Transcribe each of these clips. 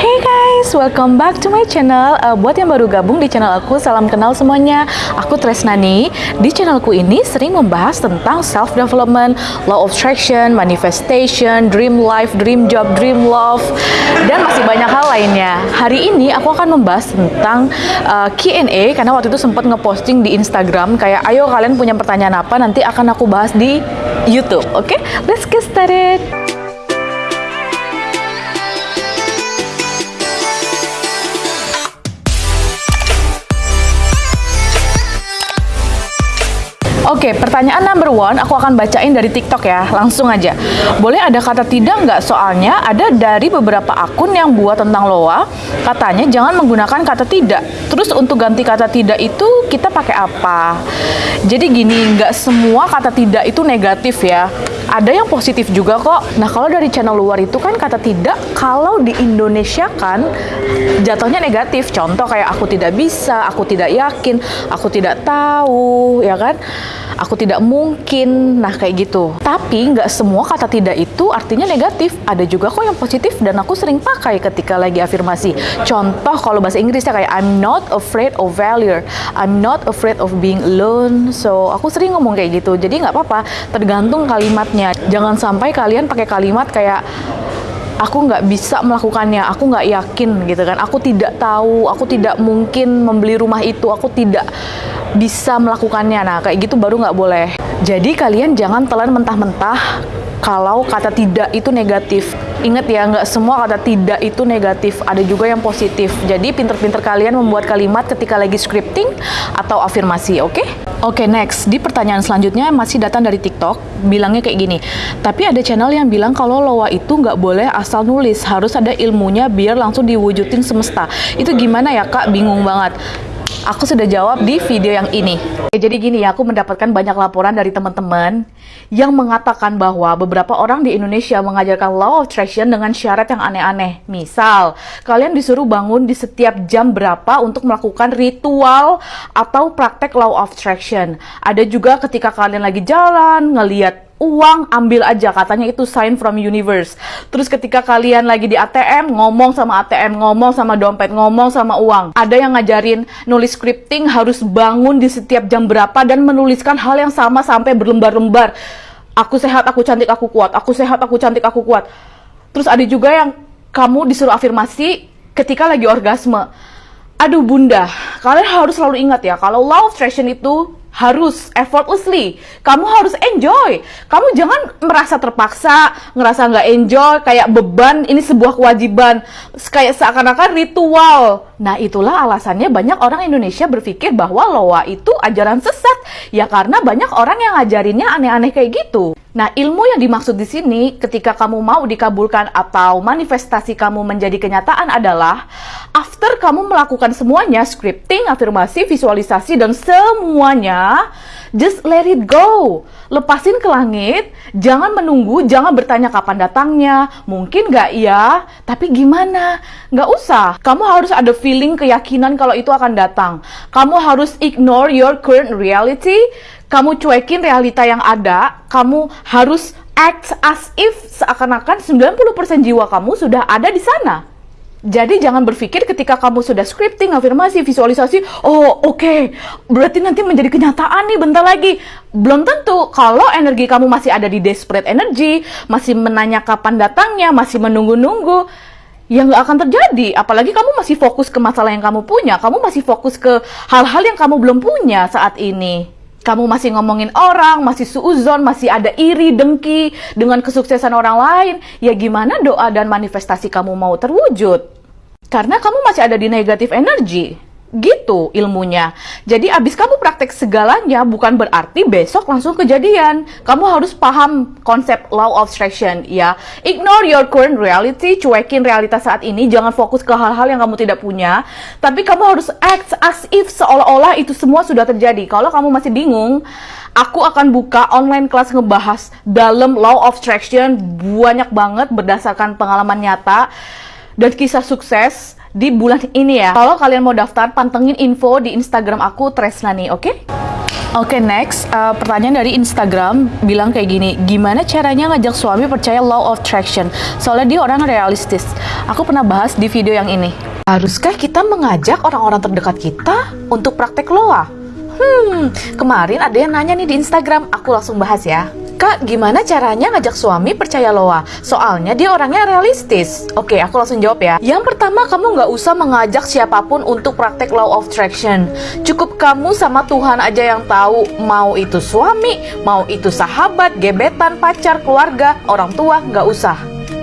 Hey guys, welcome back to my channel. Uh, buat yang baru gabung di channel aku, salam kenal semuanya. Aku Tresnani. Di channelku ini sering membahas tentang self development, law of attraction, manifestation, dream life, dream job, dream love, dan masih banyak hal lainnya. Hari ini aku akan membahas tentang uh, Q&A karena waktu itu sempat ngeposting di Instagram kayak ayo kalian punya pertanyaan apa nanti akan aku bahas di YouTube. Oke, okay? let's get started. Oke, pertanyaan number one aku akan bacain dari TikTok ya, langsung aja. Boleh ada kata tidak nggak? Soalnya ada dari beberapa akun yang buat tentang loa, katanya jangan menggunakan kata tidak. Terus untuk ganti kata tidak itu kita pakai apa? Jadi gini, nggak semua kata tidak itu negatif ya. Ada yang positif juga kok. Nah kalau dari channel luar itu kan kata tidak, kalau di Indonesia kan jatuhnya negatif. Contoh kayak aku tidak bisa, aku tidak yakin, aku tidak tahu, ya kan? Aku tidak mungkin, nah kayak gitu. Tapi nggak semua kata tidak itu artinya negatif. Ada juga kok yang positif dan aku sering pakai ketika lagi afirmasi. Contoh kalau bahasa Inggrisnya kayak I'm not afraid of failure, I'm not afraid of being alone. So aku sering ngomong kayak gitu. Jadi nggak apa-apa, tergantung kalimatnya. Jangan sampai kalian pakai kalimat kayak aku nggak bisa melakukannya, aku nggak yakin gitu kan, aku tidak tahu, aku tidak mungkin membeli rumah itu, aku tidak bisa melakukannya. Nah, kayak gitu baru nggak boleh. Jadi kalian jangan telan mentah-mentah kalau kata tidak itu negatif. Ingat ya, nggak semua kata tidak itu negatif, ada juga yang positif. Jadi pinter-pinter kalian membuat kalimat ketika lagi scripting atau afirmasi, oke? Okay? Oke, okay, next. Di pertanyaan selanjutnya masih datang dari TikTok, bilangnya kayak gini. Tapi ada channel yang bilang kalau loa itu nggak boleh asal nulis, harus ada ilmunya biar langsung diwujudin semesta. Itu gimana ya kak? Bingung banget. Aku sudah jawab di video yang ini. Jadi gini ya, aku mendapatkan banyak laporan dari teman-teman yang mengatakan bahwa beberapa orang di Indonesia mengajarkan law of attraction dengan syarat yang aneh-aneh. Misal, kalian disuruh bangun di setiap jam berapa untuk melakukan ritual atau praktek law of attraction. Ada juga ketika kalian lagi jalan, ngeliat uang ambil aja. Katanya itu sign from universe. Terus ketika kalian lagi di ATM ngomong sama ATM ngomong sama dompet ngomong sama uang. Ada yang ngajarin nulis scripting harus bangun di setiap jam berapa dan menuliskan hal yang sama sampai berlembar-lembar. Aku sehat aku cantik aku kuat. Aku sehat aku cantik aku kuat. Terus ada juga yang kamu disuruh afirmasi ketika lagi orgasme. Aduh bunda kalian harus selalu ingat ya kalau love attraction itu harus effortlessly. Kamu harus enjoy. Kamu jangan merasa terpaksa, ngerasa nggak enjoy, kayak beban, ini sebuah kewajiban. Kayak seakan-akan ritual. Nah itulah alasannya banyak orang Indonesia berpikir bahwa loa itu ajaran sesat. Ya karena banyak orang yang ngajarinnya aneh-aneh kayak gitu. Nah, ilmu yang dimaksud di sini ketika kamu mau dikabulkan atau manifestasi kamu menjadi kenyataan adalah after kamu melakukan semuanya, scripting, afirmasi, visualisasi, dan semuanya, just let it go. Lepasin ke langit, jangan menunggu, jangan bertanya kapan datangnya, mungkin nggak ya, tapi gimana? Nggak usah. Kamu harus ada feeling, keyakinan kalau itu akan datang. Kamu harus ignore your current reality, kamu cuekin realita yang ada, kamu harus act as if seakan-akan 90% jiwa kamu sudah ada di sana. Jadi jangan berpikir ketika kamu sudah scripting, afirmasi, visualisasi, oh oke, okay, berarti nanti menjadi kenyataan nih bentar lagi. Belum tentu kalau energi kamu masih ada di desperate energy, masih menanya kapan datangnya, masih menunggu-nunggu, ya nggak akan terjadi. Apalagi kamu masih fokus ke masalah yang kamu punya, kamu masih fokus ke hal-hal yang kamu belum punya saat ini kamu masih ngomongin orang, masih suuzon, masih ada iri, dengki dengan kesuksesan orang lain, ya gimana doa dan manifestasi kamu mau terwujud? Karena kamu masih ada di negatif energi. Gitu ilmunya. Jadi abis kamu praktek segalanya bukan berarti besok langsung kejadian. Kamu harus paham konsep law of attraction ya. Ignore your current reality, cuekin realitas saat ini, jangan fokus ke hal-hal yang kamu tidak punya. Tapi kamu harus act as if seolah-olah itu semua sudah terjadi. Kalau kamu masih bingung, aku akan buka online kelas ngebahas dalam law of attraction banyak banget berdasarkan pengalaman nyata dan kisah sukses di bulan ini ya. Kalau kalian mau daftar, pantengin info di Instagram aku Tresnani, oke? Okay? Oke next, uh, pertanyaan dari Instagram bilang kayak gini, gimana caranya ngajak suami percaya law of attraction? Soalnya dia orang realistis. Aku pernah bahas di video yang ini. Haruskah kita mengajak orang-orang terdekat kita untuk praktek loa? Hmm, kemarin ada yang nanya nih di Instagram, aku langsung bahas ya. Kak, gimana caranya ngajak suami percaya loa? Soalnya dia orangnya realistis. Oke, aku langsung jawab ya. Yang pertama, kamu nggak usah mengajak siapa pun untuk praktek law of attraction. Cukup kamu sama Tuhan aja yang tahu. Mau itu suami, mau itu sahabat, gebetan, pacar, keluarga, orang tua, nggak usah.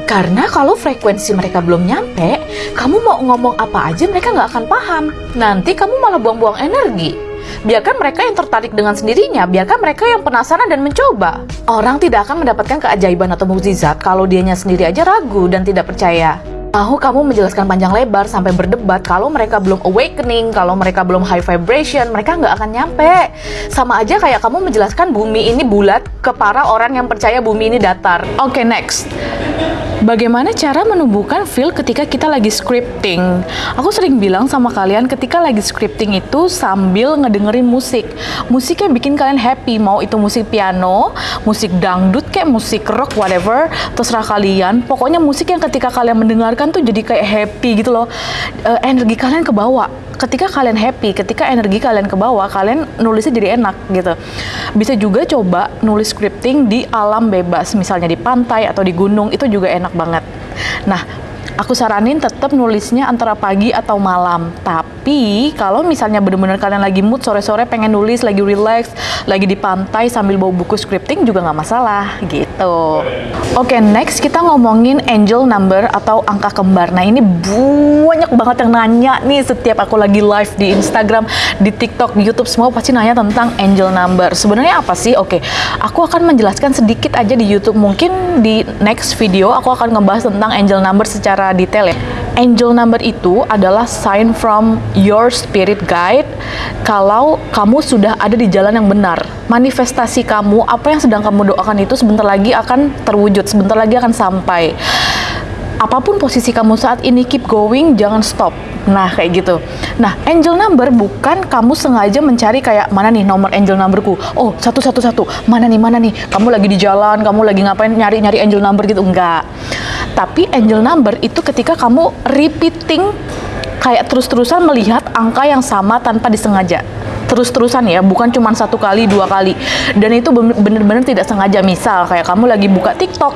Karena kalau frekuensi mereka belum nyampe, kamu mau ngomong apa aja mereka nggak akan paham. Nanti kamu malah buang-buang energi. Biarkan mereka yang tertarik dengan sendirinya, biarkan mereka yang penasaran dan mencoba. Orang tidak akan mendapatkan keajaiban atau mukjizat kalau dianya sendiri aja ragu dan tidak percaya. Mau kamu menjelaskan panjang lebar sampai berdebat kalau mereka belum awakening, kalau mereka belum high vibration, mereka nggak akan nyampe. Sama aja kayak kamu menjelaskan bumi ini bulat ke para orang yang percaya bumi ini datar. Oke, okay, next. Bagaimana cara menumbuhkan feel ketika kita lagi scripting? Aku sering bilang sama kalian ketika lagi scripting itu sambil ngedengerin musik. Musik yang bikin kalian happy, mau itu musik piano, musik dangdut kayak musik rock whatever, terserah kalian. Pokoknya musik yang ketika kalian mendengarkan tuh jadi kayak happy gitu loh. E, energi kalian kebawa ketika kalian happy, ketika energi kalian ke bawah, kalian nulisnya jadi enak gitu. Bisa juga coba nulis scripting di alam bebas, misalnya di pantai atau di gunung, itu juga enak banget. Nah, aku saranin tetap nulisnya antara pagi atau malam. Tapi kalau misalnya benar-benar kalian lagi mood sore-sore pengen nulis, lagi relax, lagi di pantai sambil bawa buku scripting juga nggak masalah gitu. Oke, okay, next kita ngomongin angel number atau angka kembar. Nah ini banyak banget yang nanya nih setiap aku lagi live di Instagram, di TikTok, di YouTube semua pasti nanya tentang angel number. Sebenarnya apa sih? Oke, okay, aku akan menjelaskan sedikit aja di YouTube. Mungkin di next video aku akan ngebahas tentang angel number secara detail ya. Angel number itu adalah sign from your spirit guide. Kalau kamu sudah ada di jalan yang benar. Manifestasi kamu, apa yang sedang kamu doakan itu sebentar lagi akan terwujud, sebentar lagi akan sampai. Apa pun posisi kamu saat ini keep going jangan stop. Nah kayak gitu. Nah angel number bukan kamu sengaja mencari kayak mana nih nomor angel numberku? Oh satu satu satu. Mana nih mana nih? Kamu lagi di jalan kamu lagi ngapain? Nyari nyari angel number gitu. Enggak tapi angel number itu ketika kamu repeating kayak terus-terusan melihat angka yang sama tanpa disengaja terus-terusan ya, bukan cuma satu kali, dua kali. Dan itu bener-bener tidak sengaja. Misal kayak kamu lagi buka TikTok,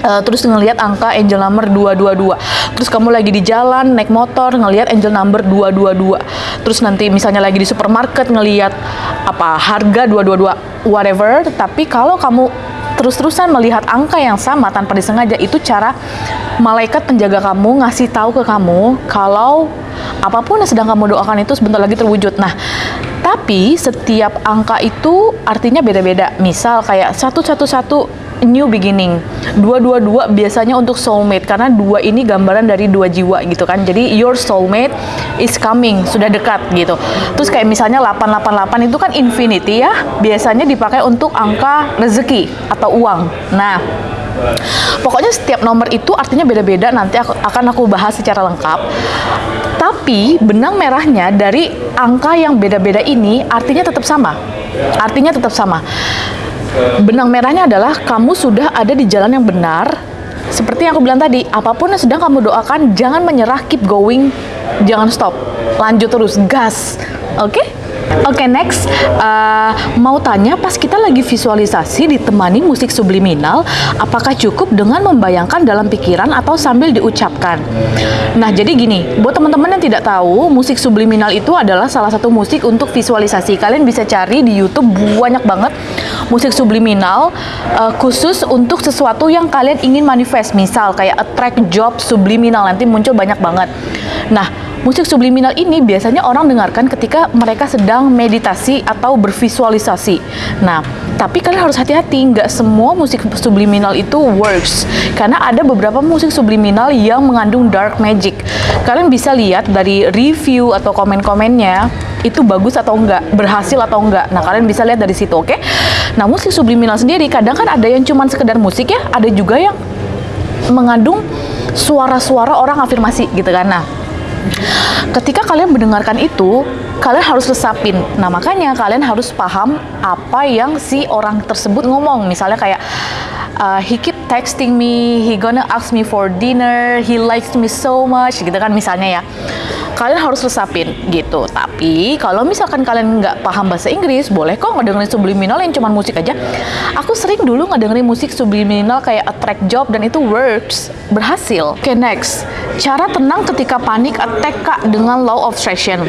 Uh, terus ngelihat angka angel number 222 terus kamu lagi di jalan naik motor ngelihat angel number 222 terus nanti misalnya lagi di supermarket ngelihat apa harga 222 whatever tapi kalau kamu terus-terusan melihat angka yang sama tanpa disengaja. Itu cara malaikat penjaga kamu ngasih tahu ke kamu kalau apa pun yang sedang kamu doakan itu sebentar lagi terwujud. Nah tapi setiap angka itu artinya beda-beda. Misal kayak satu satu satu new beginning. Dua-dua-dua biasanya untuk soulmate karena dua ini gambaran dari dua jiwa gitu kan. Jadi your soulmate is coming, sudah dekat gitu. Terus kayak misalnya 888 itu kan infinity ya, biasanya dipakai untuk angka rezeki atau uang. Nah, Pokoknya setiap nomor itu artinya beda-beda nanti aku, akan aku bahas secara lengkap. Tapi benang merahnya dari angka yang beda-beda ini artinya tetap sama. Artinya tetap sama. Benang merahnya adalah kamu sudah ada di jalan yang benar. Seperti yang aku bilang tadi, apa pun yang sedang kamu doakan, jangan menyerah, keep going, jangan stop, lanjut terus, gas, oke? Okay? Oke, okay, next. Uh, mau tanya, pas kita lagi visualisasi ditemani musik subliminal, apakah cukup dengan membayangkan dalam pikiran atau sambil diucapkan? Nah, jadi gini, buat teman-teman yang tidak tahu, musik subliminal itu adalah salah satu musik untuk visualisasi. Kalian bisa cari di YouTube banyak banget musik subliminal uh, khusus untuk sesuatu yang kalian ingin manifest. Misal kayak attract job subliminal nanti muncul banyak banget. Nah, Musik subliminal ini biasanya orang dengarkan ketika mereka sedang meditasi atau bervisualisasi. Nah, tapi kalian harus hati-hati, nggak semua musik subliminal itu works. Karena ada beberapa musik subliminal yang mengandung dark magic. Kalian bisa lihat dari review atau komen-komennya, itu bagus atau enggak, berhasil atau enggak. Nah, kalian bisa lihat dari situ, oke? Okay? Nah, musik subliminal sendiri kadang kan ada yang cuma sekedar musik ya, ada juga yang mengandung suara-suara orang afirmasi gitu kan. Nah, Ketika kalian mendengarkan itu, kalian harus resapin. Nah, makanya kalian harus paham apa yang si orang tersebut ngomong. Misalnya kayak uh, he keep texting me, he gonna ask me for dinner, he likes me so much gitu kan misalnya ya kalian harus resapin gitu. Tapi kalau misalkan kalian nggak paham bahasa Inggris, boleh kok ngedengerin subliminal yang cuma musik aja. Aku sering dulu ngedengerin musik subliminal kayak attract job dan itu works, berhasil. Oke, okay, next. Cara tenang ketika panik attack kak dengan law of attraction.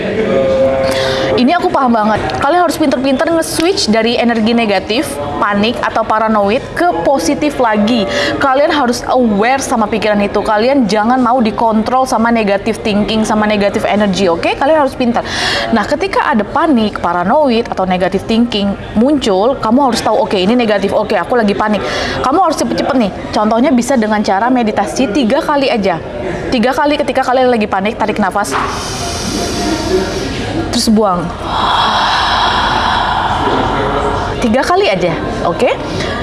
Ini aku paham banget. Kalian harus pinter-pinter nge-switch dari energi negatif, panik atau paranoid ke positif lagi. Kalian harus aware sama pikiran itu. Kalian jangan mau dikontrol sama negatif thinking, sama negatif energy, oke? Okay? Kalian harus pintar. Nah, ketika ada panik, paranoid atau negatif thinking muncul, kamu harus tahu, oke, okay, ini negatif, oke, okay, aku lagi panik. Kamu harus cepet-cepet nih. Contohnya bisa dengan cara meditasi tiga kali aja. Tiga kali ketika kalian lagi panik, tarik nafas terus buang tiga kali aja oke okay?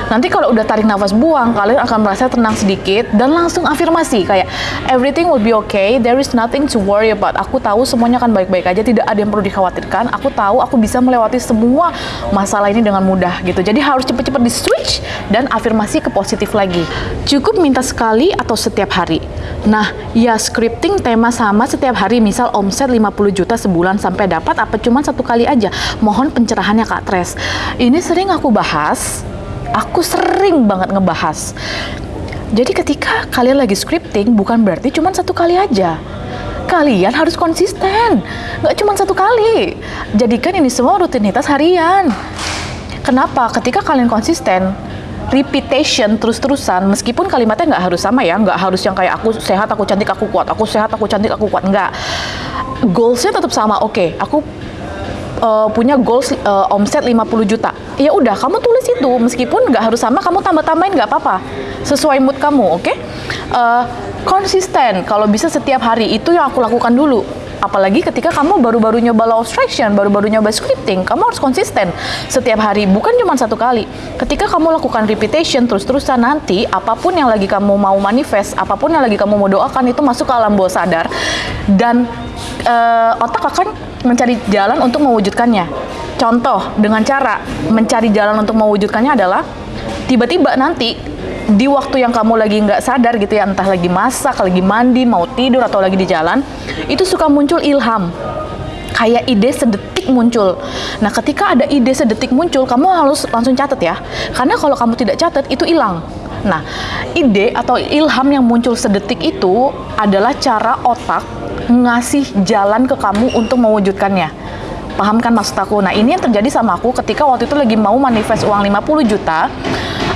Nanti kalau udah tarik nafas buang, kalian akan merasa tenang sedikit dan langsung afirmasi kayak everything will be okay, there is nothing to worry about. Aku tahu semuanya akan baik-baik aja, tidak ada yang perlu dikhawatirkan. Aku tahu aku bisa melewati semua masalah ini dengan mudah gitu. Jadi harus cepet-cepet di switch dan afirmasi ke positif lagi. Cukup minta sekali atau setiap hari. Nah, ya scripting tema sama setiap hari, misal omset 50 juta sebulan sampai dapat apa cuma satu kali aja. Mohon pencerahannya Kak Tres. Ini sering aku bahas aku sering banget ngebahas. Jadi ketika kalian lagi scripting bukan berarti cuma satu kali aja. Kalian harus konsisten, nggak cuma satu kali. Jadikan ini semua rutinitas harian. Kenapa? Ketika kalian konsisten, repetition terus-terusan, meskipun kalimatnya nggak harus sama ya, nggak harus yang kayak aku sehat, aku cantik, aku kuat, aku sehat, aku cantik, aku kuat, nggak. Goalsnya tetap sama, oke, okay, aku uh, punya goals uh, omset 50 juta. Ya udah, kamu tulis itu meskipun nggak harus sama, kamu tambah-tambahin nggak apa-apa. Sesuai mood kamu, oke? Okay? Uh, konsisten, kalau bisa setiap hari itu yang aku lakukan dulu. Apalagi ketika kamu baru-baru nyoba law of attraction, baru-baru nyoba scripting, kamu harus konsisten setiap hari, bukan cuma satu kali. Ketika kamu lakukan repetition terus-terusan nanti, apa pun yang lagi kamu mau manifest, apa pun yang lagi kamu mau doakan itu masuk ke alam bawah sadar dan uh, otak akan mencari jalan untuk mewujudkannya. Contoh dengan cara mencari jalan untuk mewujudkannya adalah tiba-tiba nanti di waktu yang kamu lagi nggak sadar gitu ya, entah lagi masak, lagi mandi, mau tidur atau lagi di jalan, itu suka muncul ilham. Kayak ide sedetik muncul. Nah, ketika ada ide sedetik muncul, kamu harus langsung catat ya. Karena kalau kamu tidak catat, itu hilang. Nah, ide atau ilham yang muncul sedetik itu adalah cara otak ngasih jalan ke kamu untuk mewujudkannya. Paham kan maksud aku? Nah, ini yang terjadi sama aku ketika waktu itu lagi mau manifest uang 50 juta.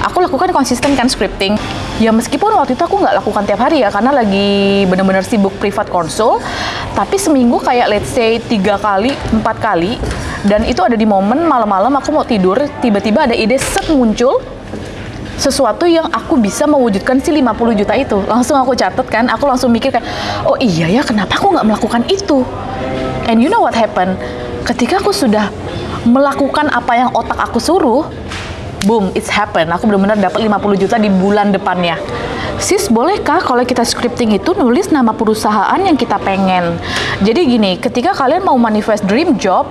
Aku lakukan konsisten kan scripting. Ya meskipun waktu itu aku nggak lakukan tiap hari ya, karena lagi bener-bener sibuk privat konsul. Tapi seminggu kayak let's say tiga kali, empat kali. Dan itu ada di momen malam-malam aku mau tidur, tiba-tiba ada ide set muncul, sesuatu yang aku bisa mewujudkan si 50 juta itu. Langsung aku catat kan, aku langsung mikir kayak, oh iya ya kenapa aku nggak melakukan itu? And you know what happened? Ketika aku sudah melakukan apa yang otak aku suruh, boom, it's happen. Aku benar-benar dapat 50 juta di bulan depannya. Sis, bolehkah kalau kita scripting itu nulis nama perusahaan yang kita pengen? Jadi gini, ketika kalian mau manifest dream job,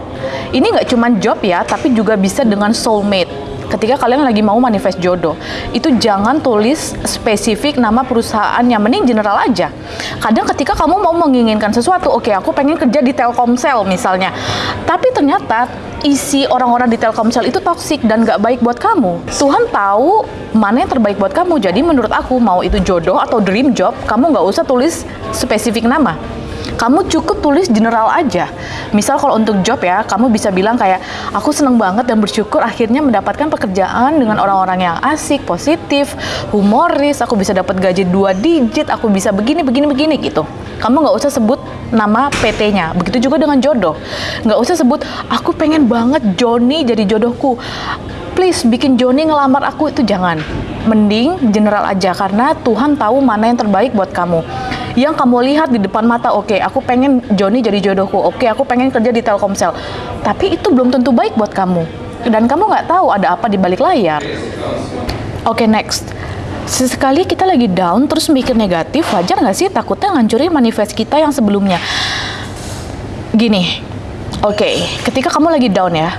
ini nggak cuma job ya, tapi juga bisa dengan soulmate ketika kalian lagi mau manifest jodoh itu jangan tulis spesifik nama perusahaan yang mending general aja. Kadang ketika kamu mau menginginkan sesuatu oke okay, aku pengen kerja di Telkomsel misalnya tapi ternyata isi orang-orang di Telkomsel itu toksik dan gak baik buat kamu. Tuhan tahu mana yang terbaik buat kamu jadi menurut aku mau itu jodoh atau dream job kamu gak usah tulis spesifik nama kamu cukup tulis general aja. Misal kalau untuk job ya, kamu bisa bilang kayak aku seneng banget dan bersyukur akhirnya mendapatkan pekerjaan dengan orang-orang yang asik, positif, humoris, aku bisa dapat gaji dua digit, aku bisa begini, begini, begini gitu. Kamu nggak usah sebut nama PT-nya. Begitu juga dengan jodoh. Nggak usah sebut, aku pengen banget Joni jadi jodohku please bikin Joni ngelamar aku itu jangan. Mending general aja karena Tuhan tahu mana yang terbaik buat kamu yang kamu lihat di depan mata oke okay, aku pengen Joni jadi jodohku. Oke okay, aku pengen kerja di Telkomsel. Tapi itu belum tentu baik buat kamu. Dan kamu nggak tahu ada apa di balik layar. Oke okay, next. Sesekali kita lagi down terus mikir negatif, wajar nggak sih takutnya ngancurin manifest kita yang sebelumnya? Gini, oke, ketika kamu lagi down ya,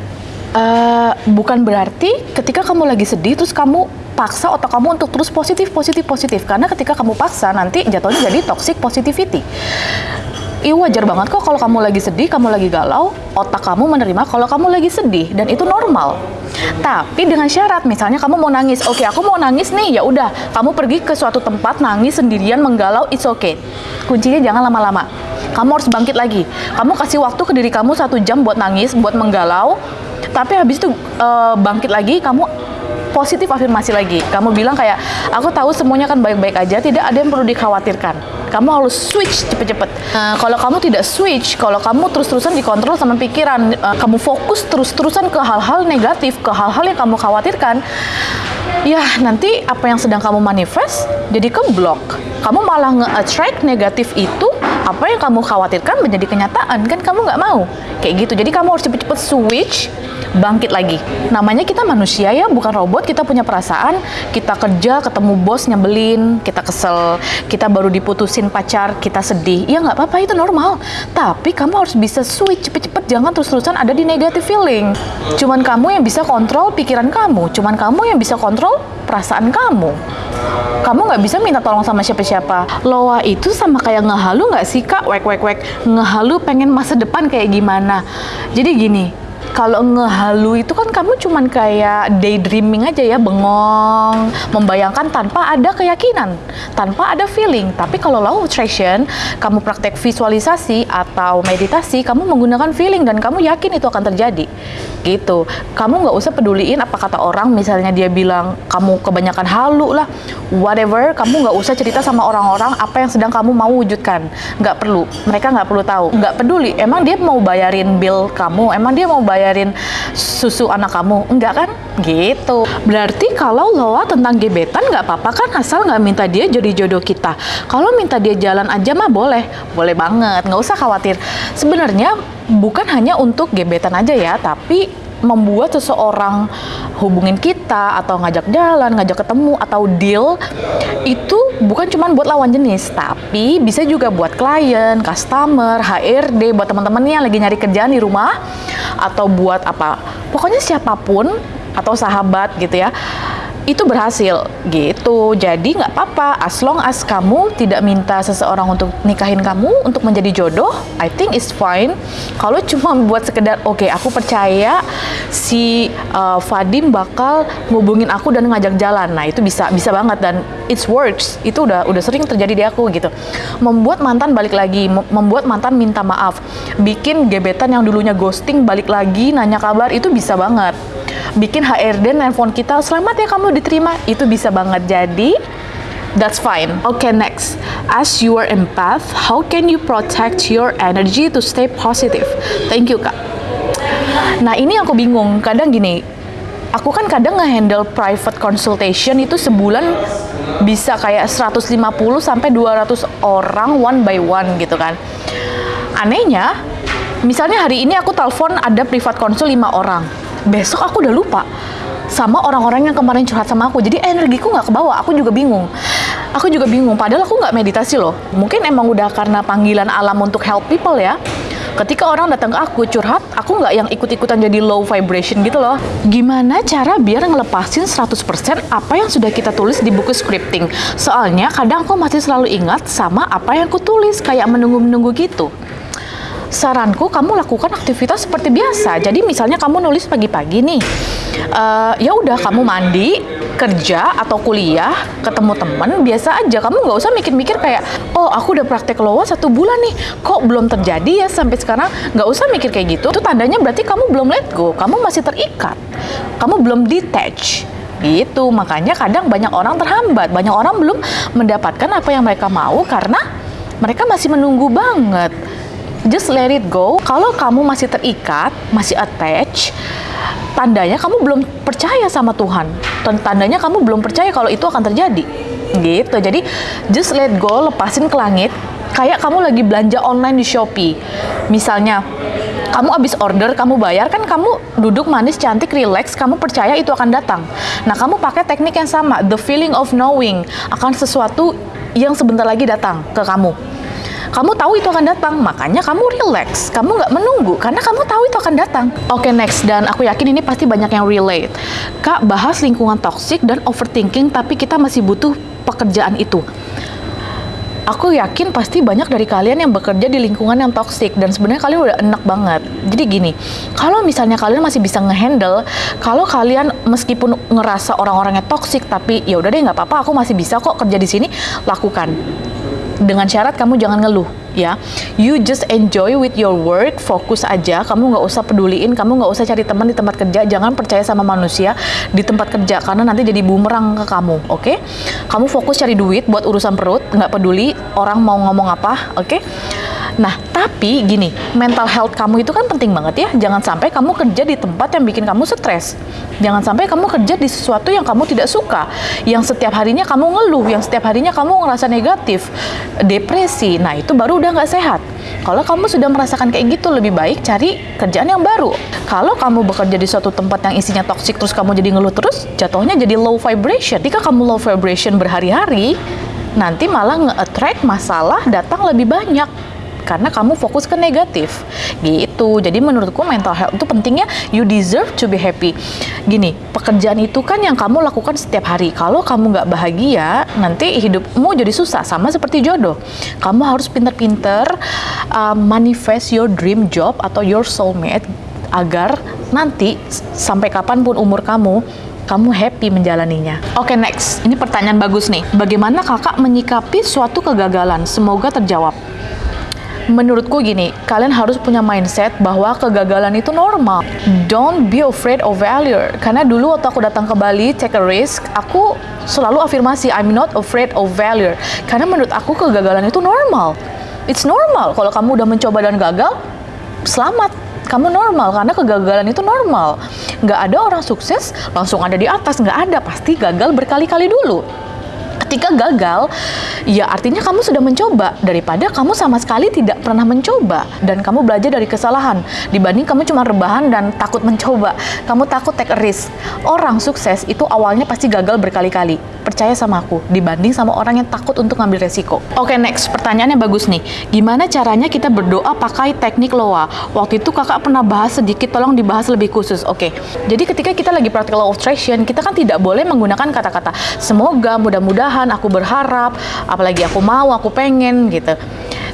uh, bukan berarti ketika kamu lagi sedih terus kamu paksa otak kamu untuk terus positif, positif, positif. Karena ketika kamu paksa nanti jatuhnya jadi toxic positivity. Iya wajar banget kok kalau kamu lagi sedih, kamu lagi galau, otak kamu menerima kalau kamu lagi sedih dan itu normal. Tapi dengan syarat, misalnya kamu mau nangis, oke aku mau nangis nih, ya udah, kamu pergi ke suatu tempat nangis sendirian menggalau, it's okay. Kuncinya jangan lama-lama. Kamu harus bangkit lagi. Kamu kasih waktu ke diri kamu satu jam buat nangis, buat menggalau. Tapi habis itu uh, bangkit lagi, kamu positif afirmasi lagi. Kamu bilang kayak, aku tahu semuanya kan baik-baik aja, tidak ada yang perlu dikhawatirkan kamu harus switch cepet-cepet. Nah, kalau kamu tidak switch, kalau kamu terus-terusan dikontrol sama pikiran, uh, kamu fokus terus-terusan ke hal-hal negatif, ke hal-hal yang kamu khawatirkan, ya nanti apa yang sedang kamu manifest jadi keblok. Kamu malah nge-attract negatif itu, apa yang kamu khawatirkan menjadi kenyataan, kan kamu nggak mau. Kayak gitu, jadi kamu harus cepet-cepet switch bangkit lagi. Namanya kita manusia ya, bukan robot. Kita punya perasaan. Kita kerja, ketemu bos nyebelin, kita kesel. Kita baru diputusin pacar, kita sedih. Ya nggak apa-apa, itu normal. Tapi kamu harus bisa switch cepet-cepet. Jangan terus-terusan ada di negative feeling. Cuman kamu yang bisa kontrol pikiran kamu. Cuman kamu yang bisa kontrol perasaan kamu. Kamu nggak bisa minta tolong sama siapa-siapa. Loa itu sama kayak ngehalu nggak sih kak? Wek wek wek. Ngehalu pengen masa depan kayak gimana? Jadi gini, kalau ngehalu itu kan kamu cuman kayak daydreaming aja ya, bengong, membayangkan tanpa ada keyakinan, tanpa ada feeling. Tapi kalau law attraction, kamu praktek visualisasi atau meditasi, kamu menggunakan feeling dan kamu yakin itu akan terjadi. Gitu. Kamu nggak usah peduliin apa kata orang, misalnya dia bilang kamu kebanyakan halu lah, whatever, kamu nggak usah cerita sama orang-orang apa yang sedang kamu mau wujudkan. Nggak perlu. Mereka nggak perlu tahu. Nggak peduli. Emang dia mau bayarin bill kamu, emang dia mau bayar bayarin susu anak kamu? Enggak kan? Gitu. Berarti kalau Loa tentang gebetan nggak apa-apa kan? Asal nggak minta dia jadi jodoh kita. Kalau minta dia jalan aja mah boleh. Boleh banget. Nggak usah khawatir. Sebenarnya bukan hanya untuk gebetan aja ya tapi membuat seseorang hubungin kita atau ngajak jalan, ngajak ketemu atau deal itu bukan cuma buat lawan jenis, tapi bisa juga buat klien, customer, HRD, buat teman-teman yang lagi nyari kerjaan di rumah atau buat apa. Pokoknya siapa pun atau sahabat gitu ya itu berhasil gitu. Jadi nggak apa-apa, as long as kamu tidak minta seseorang untuk nikahin kamu untuk menjadi jodoh, I think it's fine. Kalau cuma buat sekedar oke, okay, aku percaya si uh, Fadim bakal ngubungin aku dan ngajak jalan. Nah, itu bisa bisa banget dan it works. Itu udah udah sering terjadi di aku gitu. Membuat mantan balik lagi, membuat mantan minta maaf, bikin gebetan yang dulunya ghosting balik lagi nanya kabar itu bisa banget bikin HRD nelfon kita selamat ya kamu diterima itu bisa banget jadi That's fine. Okay, next. As you are empath, how can you protect your energy to stay positive? Thank you, Kak. Nah, ini aku bingung. Kadang gini, aku kan kadang nge-handle private consultation itu sebulan bisa kayak 150 sampai 200 orang one by one gitu kan. Anehnya, misalnya hari ini aku telepon ada private consult 5 orang besok aku udah lupa sama orang-orang yang kemarin curhat sama aku. Jadi energiku nggak kebawa. Aku juga bingung. Aku juga bingung. Padahal aku nggak meditasi loh. Mungkin emang udah karena panggilan alam untuk help people ya. Ketika orang datang ke aku curhat, aku nggak yang ikut-ikutan jadi low vibration gitu loh. Gimana cara biar ngelepasin 100% apa yang sudah kita tulis di buku scripting? Soalnya kadang aku masih selalu ingat sama apa yang aku tulis, kayak menunggu-menunggu gitu saranku kamu lakukan aktivitas seperti biasa. Jadi misalnya kamu nulis pagi-pagi nih, uh, ya udah kamu mandi, kerja atau kuliah, ketemu teman biasa aja. Kamu nggak usah mikir-mikir kayak, oh aku udah praktek loa satu bulan nih, kok belum terjadi ya sampai sekarang. Nggak usah mikir kayak gitu. Itu tandanya berarti kamu belum let go, kamu masih terikat, kamu belum detach gitu makanya kadang banyak orang terhambat banyak orang belum mendapatkan apa yang mereka mau karena mereka masih menunggu banget just let it go. Kalau kamu masih terikat, masih attach, tandanya kamu belum percaya sama Tuhan. Tandanya kamu belum percaya kalau itu akan terjadi. Gitu. Jadi just let go, lepasin ke langit. Kayak kamu lagi belanja online di Shopee. Misalnya, Kamu abis order, kamu bayar kan kamu duduk manis, cantik, relax, kamu percaya itu akan datang. Nah, kamu pakai teknik yang sama, the feeling of knowing akan sesuatu yang sebentar lagi datang ke kamu. Kamu tahu itu akan datang, makanya kamu relax. Kamu nggak menunggu, karena kamu tahu itu akan datang. Oke, okay, next. Dan aku yakin ini pasti banyak yang relate. Kak, bahas lingkungan toxic dan overthinking, tapi kita masih butuh pekerjaan itu aku yakin pasti banyak dari kalian yang bekerja di lingkungan yang toksik dan sebenarnya kalian udah enak banget. Jadi gini, kalau misalnya kalian masih bisa ngehandle, kalau kalian meskipun ngerasa orang-orangnya toksik tapi ya udah deh nggak apa-apa, aku masih bisa kok kerja di sini, lakukan. Dengan syarat kamu jangan ngeluh ya you just enjoy with your work fokus aja kamu nggak usah peduliin kamu nggak usah cari teman di tempat kerja jangan percaya sama manusia di tempat kerja karena nanti jadi bumerang ke kamu oke okay? kamu fokus cari duit buat urusan perut nggak peduli orang mau ngomong apa oke okay? Nah, tapi gini, mental health kamu itu kan penting banget ya. Jangan sampai kamu kerja di tempat yang bikin kamu stres. Jangan sampai kamu kerja di sesuatu yang kamu tidak suka, yang setiap harinya kamu ngeluh, yang setiap harinya kamu ngerasa negatif, depresi. Nah, itu baru udah nggak sehat. Kalau kamu sudah merasakan kayak gitu, lebih baik cari kerjaan yang baru. Kalau kamu bekerja di suatu tempat yang isinya toksik, terus kamu jadi ngeluh terus, jatuhnya jadi low vibration. Jika kamu low vibration berhari-hari, nanti malah nge-attract masalah datang lebih banyak karena kamu fokus ke negatif gitu jadi menurutku mental health itu pentingnya you deserve to be happy gini pekerjaan itu kan yang kamu lakukan setiap hari kalau kamu nggak bahagia nanti hidupmu jadi susah sama seperti jodoh kamu harus pinter-pinter uh, manifest your dream job atau your soulmate agar nanti sampai kapan pun umur kamu kamu happy menjalaninya. Oke, okay, next. Ini pertanyaan bagus nih. Bagaimana kakak menyikapi suatu kegagalan? Semoga terjawab menurutku gini, kalian harus punya mindset bahwa kegagalan itu normal. Don't be afraid of failure. Karena dulu waktu aku datang ke Bali, take a risk, aku selalu afirmasi, I'm not afraid of failure. Karena menurut aku kegagalan itu normal. It's normal. Kalau kamu udah mencoba dan gagal, selamat. Kamu normal, karena kegagalan itu normal. Nggak ada orang sukses langsung ada di atas, nggak ada. Pasti gagal berkali-kali dulu ketika gagal, ya artinya kamu sudah mencoba daripada kamu sama sekali tidak pernah mencoba dan kamu belajar dari kesalahan dibanding kamu cuma rebahan dan takut mencoba. Kamu takut take a risk. Orang sukses itu awalnya pasti gagal berkali-kali. Percaya sama aku dibanding sama orang yang takut untuk ngambil resiko. Oke, okay, next. Pertanyaannya bagus nih. Gimana caranya kita berdoa pakai teknik loa? Waktu itu kakak pernah bahas sedikit, tolong dibahas lebih khusus. Oke. Okay. Jadi ketika kita lagi practical law of attraction, kita kan tidak boleh menggunakan kata-kata semoga, mudah-mudahan Tuhan, aku berharap, apalagi aku mau, aku pengen gitu.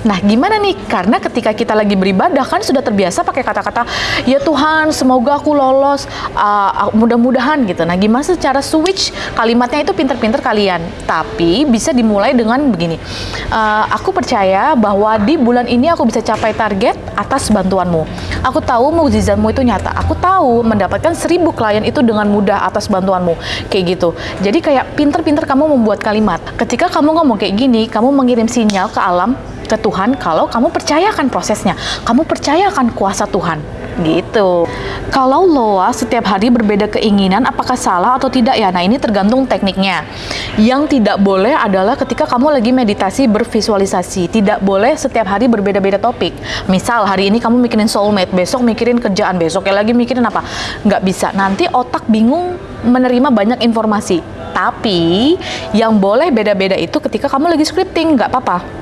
Nah, gimana nih? Karena ketika kita lagi beribadah kan sudah terbiasa pakai kata-kata ya Tuhan, semoga aku lolos, uh, mudah-mudahan gitu. Nah, gimana secara switch kalimatnya itu pinter-pinter kalian. Tapi bisa dimulai dengan begini. Uh, aku percaya bahwa di bulan ini aku bisa capai target atas bantuanmu. Aku tahu mukjizatmu itu nyata. Aku tahu mendapatkan seribu klien itu dengan mudah atas bantuanmu. Kayak gitu. Jadi kayak pinter-pinter kamu membuat kalimat. Ketika kamu ngomong kayak gini, kamu mengirim sinyal ke alam ke Tuhan kalau kamu percayakan prosesnya, kamu percayakan kuasa Tuhan. Gitu. Kalau loa setiap hari berbeda keinginan, apakah salah atau tidak ya? Nah, ini tergantung tekniknya. Yang tidak boleh adalah ketika kamu lagi meditasi bervisualisasi. Tidak boleh setiap hari berbeda-beda topik. Misal, hari ini kamu mikirin soulmate, besok mikirin kerjaan, besoknya lagi mikirin apa. Nggak bisa. Nanti otak bingung menerima banyak informasi. Tapi, yang boleh beda-beda itu ketika kamu lagi scripting, nggak apa-apa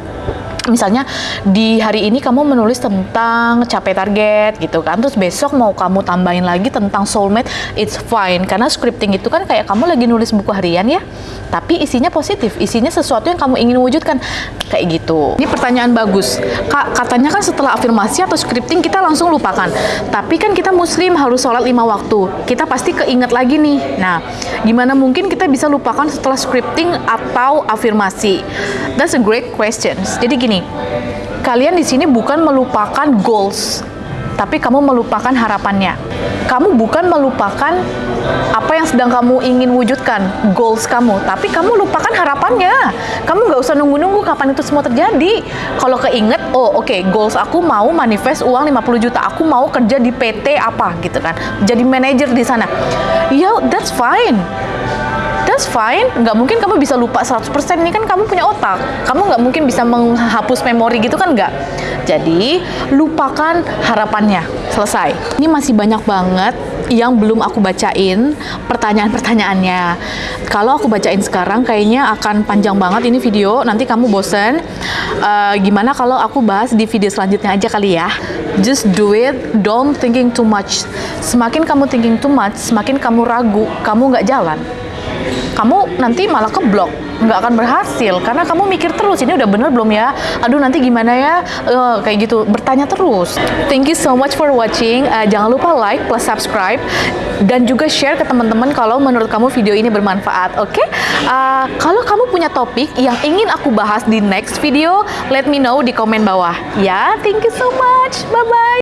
misalnya di hari ini kamu menulis tentang capai target gitu kan terus besok mau kamu tambahin lagi tentang soulmate it's fine. Karena scripting itu kan kayak kamu lagi nulis buku harian ya tapi isinya positif isinya sesuatu yang kamu ingin wujudkan. Kayak gitu. Ini pertanyaan bagus. Kak katanya kan setelah afirmasi atau scripting kita langsung lupakan. Tapi kan kita muslim harus sholat lima waktu. Kita pasti keinget lagi nih. Nah gimana mungkin kita bisa lupakan setelah scripting atau afirmasi? That's a great question. Jadi gini nih, kalian di sini bukan melupakan goals, tapi kamu melupakan harapannya. Kamu bukan melupakan apa yang sedang kamu ingin wujudkan, goals kamu, tapi kamu lupakan harapannya. Kamu nggak usah nunggu-nunggu kapan itu semua terjadi. Kalau keinget, oh oke, okay, goals aku mau manifest uang 50 juta, aku mau kerja di PT apa gitu kan, jadi manajer di sana. Ya, that's fine that's fine. Nggak mungkin kamu bisa lupa 100%. Ini kan kamu punya otak. Kamu nggak mungkin bisa menghapus memori gitu kan nggak. Jadi, lupakan harapannya. Selesai. Ini masih banyak banget yang belum aku bacain pertanyaan-pertanyaannya. Kalau aku bacain sekarang kayaknya akan panjang banget ini video. Nanti kamu bosen. Uh, gimana kalau aku bahas di video selanjutnya aja kali ya? Just do it, don't thinking too much. Semakin kamu thinking too much, semakin kamu ragu, kamu nggak jalan. Kamu nanti malah keblok. Nggak akan berhasil karena kamu mikir terus. Ini udah bener belum ya? Aduh nanti gimana ya? Uh, kayak gitu. Bertanya terus. Thank you so much for watching. Uh, jangan lupa like plus subscribe. Dan juga share ke teman-teman kalau menurut kamu video ini bermanfaat oke? Okay? uh, kalau kamu punya topik yang ingin aku bahas di next video let me know di komen bawah. Ya thank you so much. Bye bye